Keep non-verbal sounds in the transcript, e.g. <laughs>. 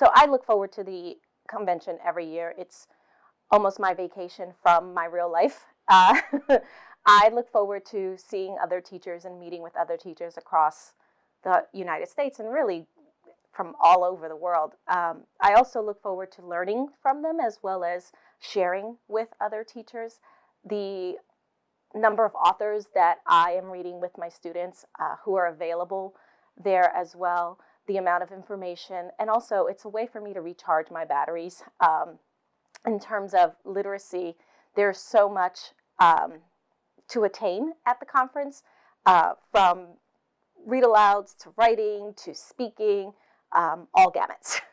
so I look forward to the convention every year. It's almost my vacation from my real life. Uh, <laughs> I look forward to seeing other teachers and meeting with other teachers across the United States and really from all over the world. Um, I also look forward to learning from them as well as sharing with other teachers. The number of authors that I am reading with my students uh, who are available there as well, the amount of information, and also it's a way for me to recharge my batteries. Um, in terms of literacy, there's so much um, to attain at the conference, uh, from read alouds to writing to speaking, um, all gamuts. <laughs>